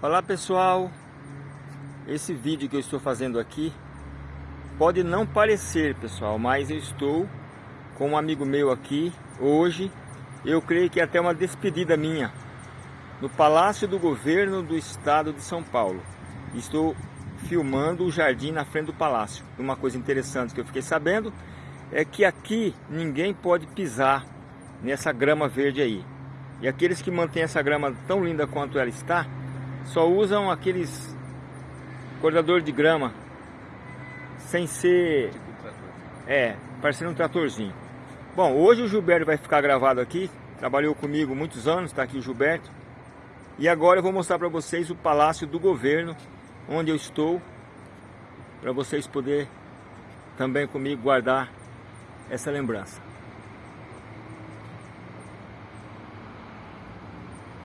Olá pessoal, esse vídeo que eu estou fazendo aqui pode não parecer pessoal, mas eu estou com um amigo meu aqui hoje, eu creio que é até uma despedida minha, no Palácio do Governo do Estado de São Paulo. Estou filmando o jardim na frente do palácio. Uma coisa interessante que eu fiquei sabendo é que aqui ninguém pode pisar nessa grama verde aí. E aqueles que mantêm essa grama tão linda quanto ela está, só usam aqueles cortador de grama sem ser é, parecendo um tratorzinho. Bom, hoje o Gilberto vai ficar gravado aqui, trabalhou comigo muitos anos, está aqui o Gilberto. E agora eu vou mostrar para vocês o Palácio do Governo, onde eu estou, para vocês poderem também comigo guardar essa lembrança.